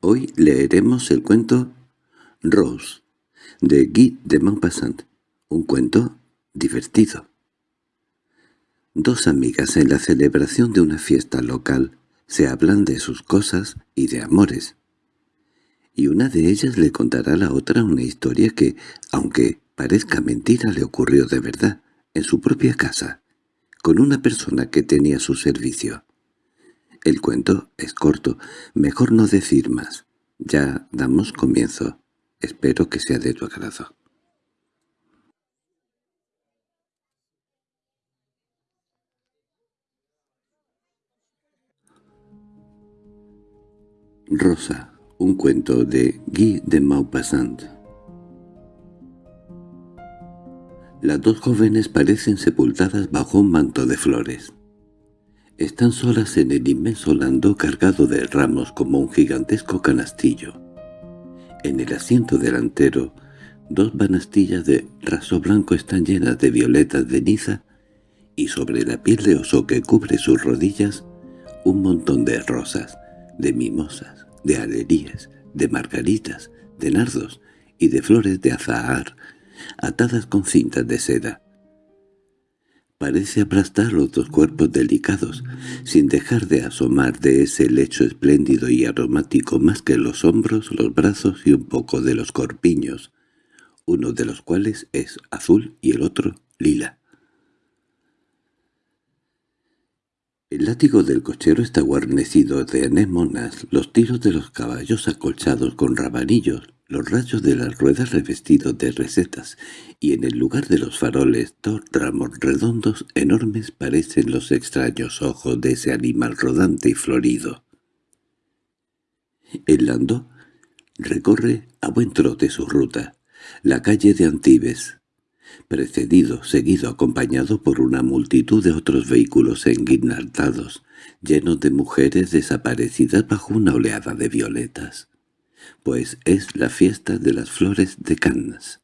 Hoy leeremos el cuento Rose, de Guy de Maupassant, un cuento divertido. Dos amigas en la celebración de una fiesta local se hablan de sus cosas y de amores. Y una de ellas le contará a la otra una historia que, aunque parezca mentira, le ocurrió de verdad, en su propia casa, con una persona que tenía su servicio. El cuento es corto, mejor no decir más. Ya damos comienzo. Espero que sea de tu agrado. Rosa, un cuento de Guy de Maupassant Las dos jóvenes parecen sepultadas bajo un manto de flores. Están solas en el inmenso lando cargado de ramos como un gigantesco canastillo. En el asiento delantero, dos banastillas de raso blanco están llenas de violetas de niza y sobre la piel de oso que cubre sus rodillas, un montón de rosas, de mimosas, de alerías, de margaritas, de nardos y de flores de azahar, atadas con cintas de seda. Parece aplastar los dos cuerpos delicados, sin dejar de asomar de ese lecho espléndido y aromático más que los hombros, los brazos y un poco de los corpiños, uno de los cuales es azul y el otro lila. El látigo del cochero está guarnecido de anémonas, los tiros de los caballos acolchados con rabanillos, los rayos de las ruedas revestidos de recetas, y en el lugar de los faroles dos ramos redondos enormes parecen los extraños ojos de ese animal rodante y florido. El landó recorre a buen trote su ruta, la calle de Antibes, precedido, seguido, acompañado por una multitud de otros vehículos enguirnaldados, llenos de mujeres desaparecidas bajo una oleada de violetas pues es la fiesta de las flores de Cannes.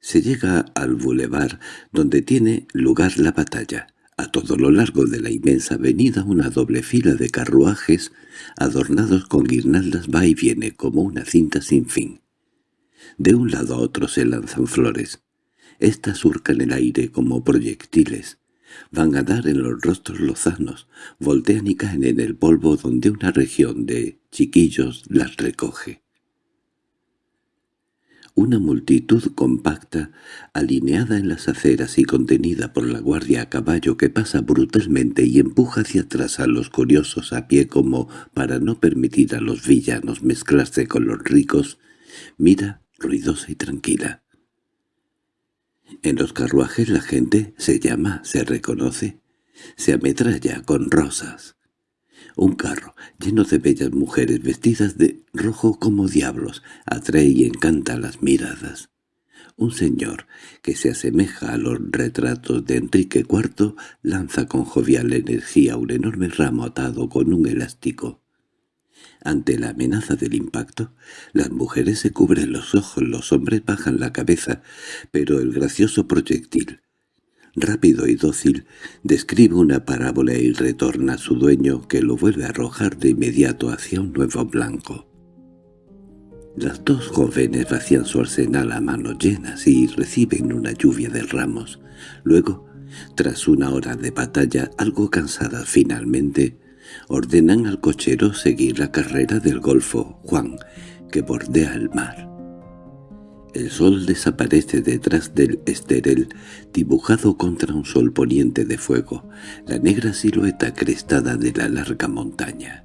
Se llega al bulevar donde tiene lugar la batalla. A todo lo largo de la inmensa avenida una doble fila de carruajes adornados con guirnaldas va y viene como una cinta sin fin. De un lado a otro se lanzan flores. Estas surcan el aire como proyectiles. Van a dar en los rostros lozanos, voltean y caen en el polvo donde una región de chiquillos las recoge. Una multitud compacta, alineada en las aceras y contenida por la guardia a caballo que pasa brutalmente y empuja hacia atrás a los curiosos a pie como para no permitir a los villanos mezclarse con los ricos, mira ruidosa y tranquila. En los carruajes la gente se llama, se reconoce, se ametralla con rosas. Un carro, lleno de bellas mujeres vestidas de rojo como diablos, atrae y encanta las miradas. Un señor, que se asemeja a los retratos de Enrique IV, lanza con jovial energía un enorme ramo atado con un elástico. Ante la amenaza del impacto, las mujeres se cubren los ojos, los hombres bajan la cabeza, pero el gracioso proyectil, rápido y dócil, describe una parábola y retorna a su dueño que lo vuelve a arrojar de inmediato hacia un nuevo blanco. Las dos jóvenes vacían su arsenal a manos llenas y reciben una lluvia de ramos. Luego, tras una hora de batalla, algo cansadas finalmente, ordenan al cochero seguir la carrera del Golfo Juan, que bordea el mar. El sol desaparece detrás del esterel, dibujado contra un sol poniente de fuego, la negra silueta crestada de la larga montaña.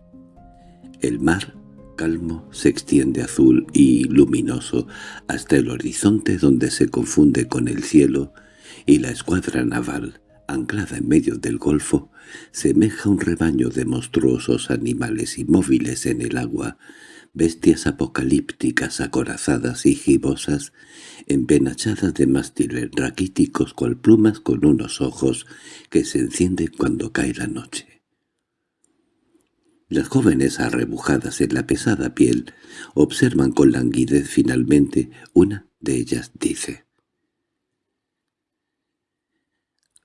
El mar, calmo, se extiende azul y luminoso hasta el horizonte donde se confunde con el cielo, y la escuadra naval, anclada en medio del golfo, semeja un rebaño de monstruosos animales inmóviles en el agua, bestias apocalípticas acorazadas y gibosas, empenachadas de mástiles raquíticos cual plumas con unos ojos que se encienden cuando cae la noche. Las jóvenes arrebujadas en la pesada piel observan con languidez finalmente, una de ellas dice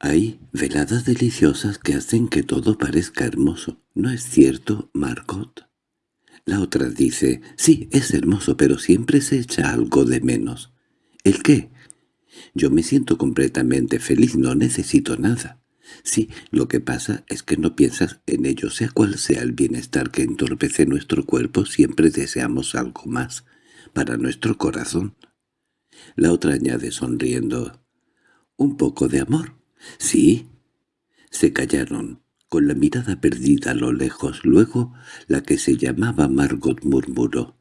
Hay veladas deliciosas que hacen que todo parezca hermoso. ¿No es cierto, Margot? La otra dice, sí, es hermoso, pero siempre se echa algo de menos. ¿El qué? Yo me siento completamente feliz, no necesito nada. Sí, lo que pasa es que no piensas en ello, sea cual sea el bienestar que entorpece nuestro cuerpo, siempre deseamos algo más, para nuestro corazón. La otra añade sonriendo, «¿Un poco de amor?» «Sí». Se callaron, con la mirada perdida a lo lejos. Luego la que se llamaba Margot murmuró,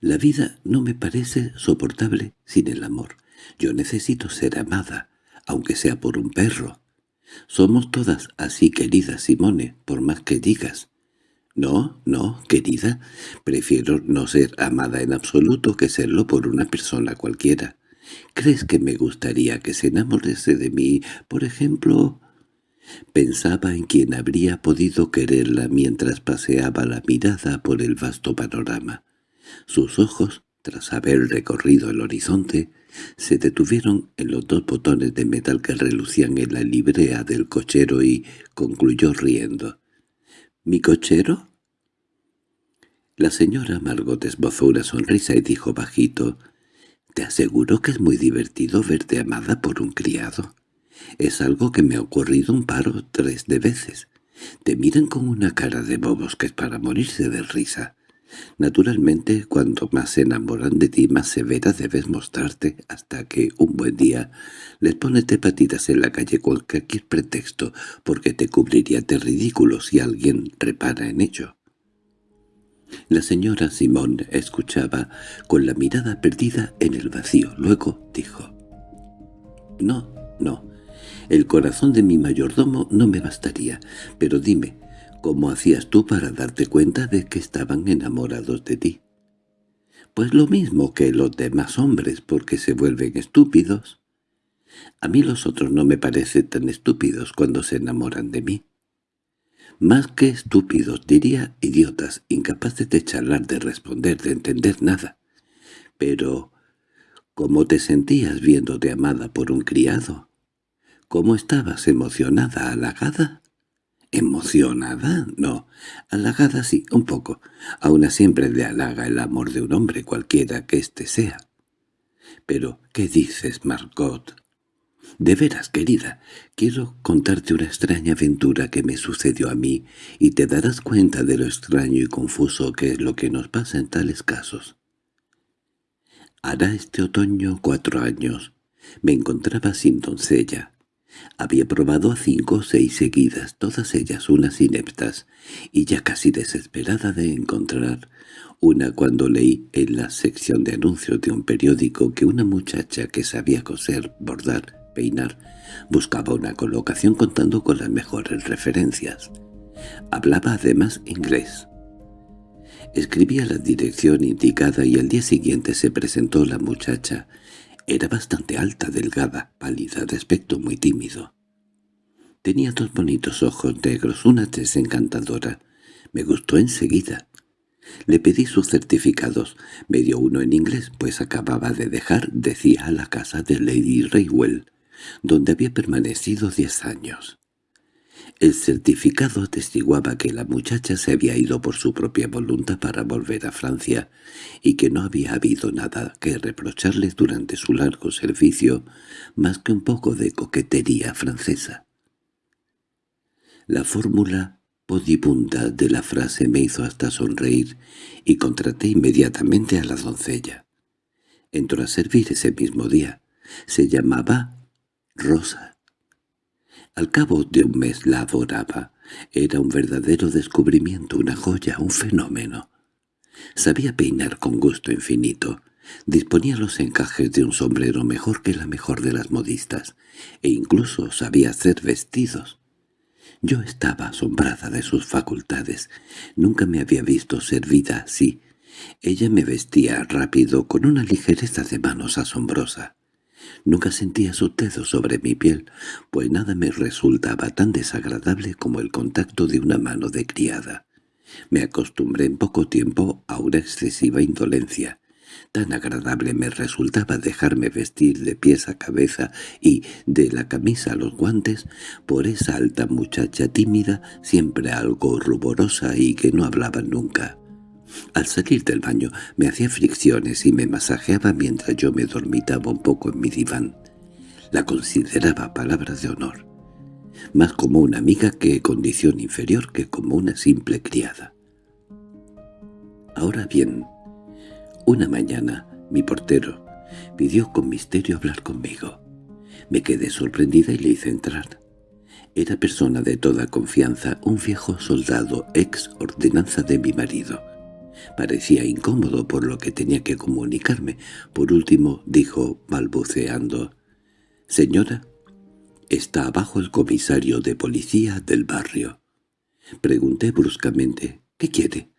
«La vida no me parece soportable sin el amor. Yo necesito ser amada, aunque sea por un perro. Somos todas así, querida Simone, por más que digas. No, no, querida, prefiero no ser amada en absoluto que serlo por una persona cualquiera. ¿Crees que me gustaría que se enamorase de mí, por ejemplo? Pensaba en quien habría podido quererla mientras paseaba la mirada por el vasto panorama. Sus ojos, tras haber recorrido el horizonte, se detuvieron en los dos botones de metal que relucían en la librea del cochero y concluyó riendo. —¿Mi cochero? La señora Margot esbozó una sonrisa y dijo bajito, «Te aseguro que es muy divertido verte amada por un criado. Es algo que me ha ocurrido un par o tres de veces. Te miran con una cara de bobos que es para morirse de risa. Naturalmente, cuando más se enamoran de ti, más severa debes mostrarte, hasta que un buen día les pones patitas en la calle con cualquier pretexto, porque te cubriría de ridículo si alguien repara en ello. La señora Simón escuchaba con la mirada perdida en el vacío. Luego dijo, «No, no, el corazón de mi mayordomo no me bastaría, pero dime, ¿Cómo hacías tú para darte cuenta de que estaban enamorados de ti? Pues lo mismo que los demás hombres, porque se vuelven estúpidos. A mí los otros no me parecen tan estúpidos cuando se enamoran de mí. Más que estúpidos, diría idiotas, incapaces de charlar, de responder, de entender nada. Pero, ¿cómo te sentías viéndote amada por un criado? ¿Cómo estabas emocionada, halagada? ¿Emocionada? No. Halagada sí, un poco. Aún siempre le halaga el amor de un hombre cualquiera que éste sea. Pero, ¿qué dices, Margot? De veras, querida, quiero contarte una extraña aventura que me sucedió a mí, y te darás cuenta de lo extraño y confuso que es lo que nos pasa en tales casos. Hará este otoño cuatro años. Me encontraba sin doncella. Había probado a cinco o seis seguidas, todas ellas unas ineptas, y ya casi desesperada de encontrar una cuando leí en la sección de anuncios de un periódico que una muchacha que sabía coser, bordar, peinar, buscaba una colocación contando con las mejores referencias. Hablaba además inglés. Escribía la dirección indicada y al día siguiente se presentó la muchacha, era bastante alta, delgada, pálida, de aspecto muy tímido. Tenía dos bonitos ojos negros, una tez encantadora. Me gustó enseguida. Le pedí sus certificados. Me dio uno en inglés, pues acababa de dejar, decía, la casa de Lady Raywell, donde había permanecido diez años. El certificado atestiguaba que la muchacha se había ido por su propia voluntad para volver a Francia y que no había habido nada que reprocharle durante su largo servicio más que un poco de coquetería francesa. La fórmula podibunda de la frase me hizo hasta sonreír y contraté inmediatamente a la doncella. Entró a servir ese mismo día. Se llamaba Rosa al cabo de un mes la adoraba. Era un verdadero descubrimiento, una joya, un fenómeno. Sabía peinar con gusto infinito. Disponía los encajes de un sombrero mejor que la mejor de las modistas, e incluso sabía hacer vestidos. Yo estaba asombrada de sus facultades. Nunca me había visto servida así. Ella me vestía rápido, con una ligereza de manos asombrosa. Nunca sentía su dedo sobre mi piel, pues nada me resultaba tan desagradable como el contacto de una mano de criada. Me acostumbré en poco tiempo a una excesiva indolencia. Tan agradable me resultaba dejarme vestir de pies a cabeza y de la camisa a los guantes por esa alta muchacha tímida, siempre algo ruborosa y que no hablaba nunca. Al salir del baño me hacía fricciones y me masajeaba mientras yo me dormitaba un poco en mi diván. La consideraba palabra de honor, más como una amiga que condición inferior que como una simple criada. Ahora bien, una mañana mi portero pidió con misterio hablar conmigo. Me quedé sorprendida y le hice entrar. Era persona de toda confianza, un viejo soldado, ex ordenanza de mi marido. Parecía incómodo por lo que tenía que comunicarme. Por último dijo, balbuceando, «Señora, está abajo el comisario de policía del barrio». Pregunté bruscamente, «¿Qué quiere?»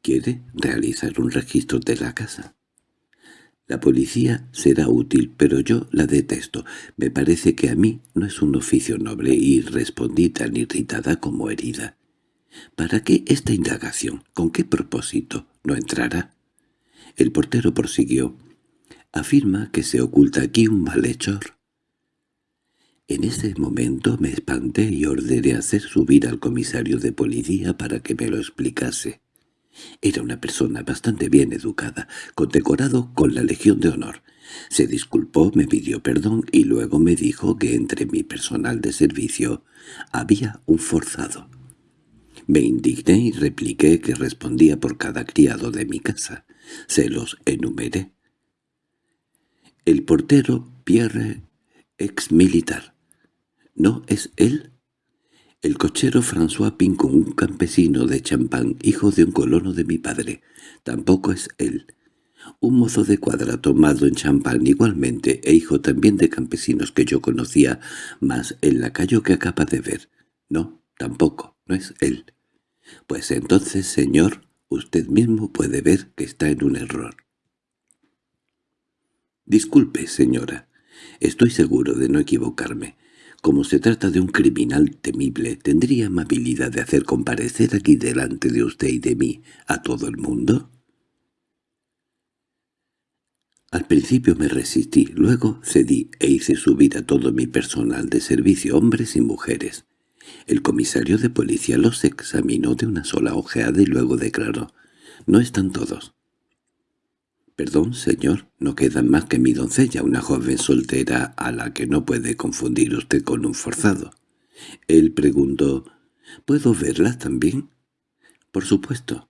«¿Quiere realizar un registro de la casa?» La policía será útil, pero yo la detesto. Me parece que a mí no es un oficio noble y respondí tan irritada como herida. ¿Para qué esta indagación? ¿Con qué propósito? ¿No entrará? El portero prosiguió. Afirma que se oculta aquí un malhechor. En ese momento me espanté y ordené hacer subir al comisario de policía para que me lo explicase. Era una persona bastante bien educada, condecorado con la Legión de Honor. Se disculpó, me pidió perdón y luego me dijo que entre mi personal de servicio había un forzado. Me indigné y repliqué que respondía por cada criado de mi casa. Se los enumeré. El portero Pierre, ex militar. ¿No es él? El cochero François Pincon, un campesino de Champagne, hijo de un colono de mi padre. Tampoco es él. Un mozo de cuadra tomado en Champagne igualmente, e hijo también de campesinos que yo conocía, más el lacayo que acaba de ver. No, tampoco, no es él. Pues entonces, señor, usted mismo puede ver que está en un error. Disculpe, señora. Estoy seguro de no equivocarme. Como se trata de un criminal temible, ¿tendría amabilidad de hacer comparecer aquí delante de usted y de mí a todo el mundo? Al principio me resistí, luego cedí e hice subir a todo mi personal de servicio, hombres y mujeres. El comisario de policía los examinó de una sola ojeada y luego declaró, «No están todos». «Perdón, señor, no quedan más que mi doncella, una joven soltera a la que no puede confundir usted con un forzado». Él preguntó, «¿Puedo verla también?» «Por supuesto».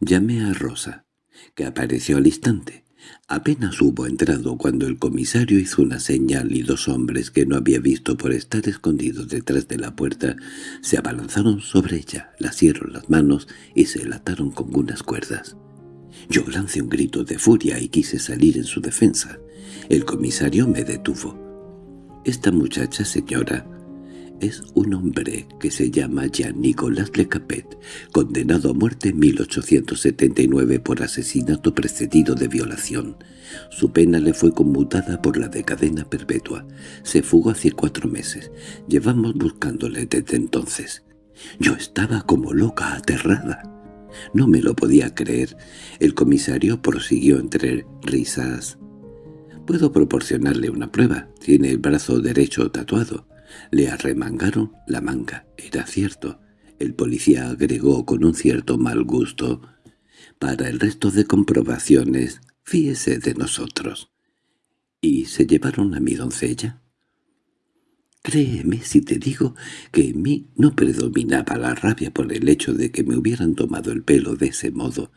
Llamé a Rosa, que apareció al instante. Apenas hubo entrado cuando el comisario hizo una señal y dos hombres que no había visto por estar escondidos detrás de la puerta se abalanzaron sobre ella, la las manos y se lataron con unas cuerdas. Yo lancé un grito de furia y quise salir en su defensa. El comisario me detuvo. «Esta muchacha, señora, es un hombre que se llama Jean-Nicolas Le Capet, condenado a muerte en 1879 por asesinato precedido de violación. Su pena le fue conmutada por la de cadena perpetua. Se fugó hace cuatro meses. Llevamos buscándole desde entonces. Yo estaba como loca, aterrada. No me lo podía creer. El comisario prosiguió entre risas. «Puedo proporcionarle una prueba. Tiene el brazo derecho tatuado». Le arremangaron la manga, era cierto. El policía agregó con un cierto mal gusto. Para el resto de comprobaciones, fíese de nosotros. ¿Y se llevaron a mi doncella? Créeme si te digo que en mí no predominaba la rabia por el hecho de que me hubieran tomado el pelo de ese modo.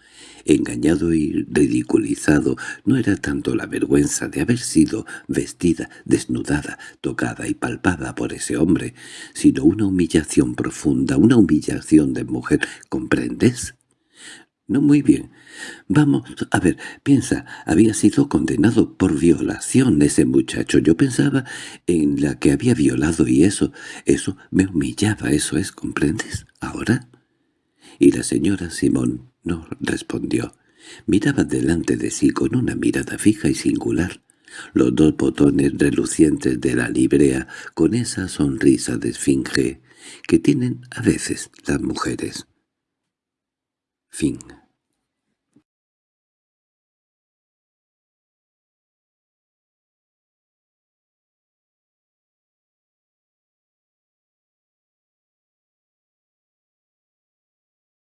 Engañado y ridiculizado no era tanto la vergüenza de haber sido vestida, desnudada, tocada y palpada por ese hombre, sino una humillación profunda, una humillación de mujer, ¿comprendes? No muy bien. Vamos, a ver, piensa, había sido condenado por violación ese muchacho. Yo pensaba en la que había violado y eso, eso me humillaba, eso es, ¿comprendes? ¿Ahora? Y la señora Simón no respondió. Miraba delante de sí con una mirada fija y singular. Los dos botones relucientes de la librea con esa sonrisa de esfinge que tienen a veces las mujeres. Fin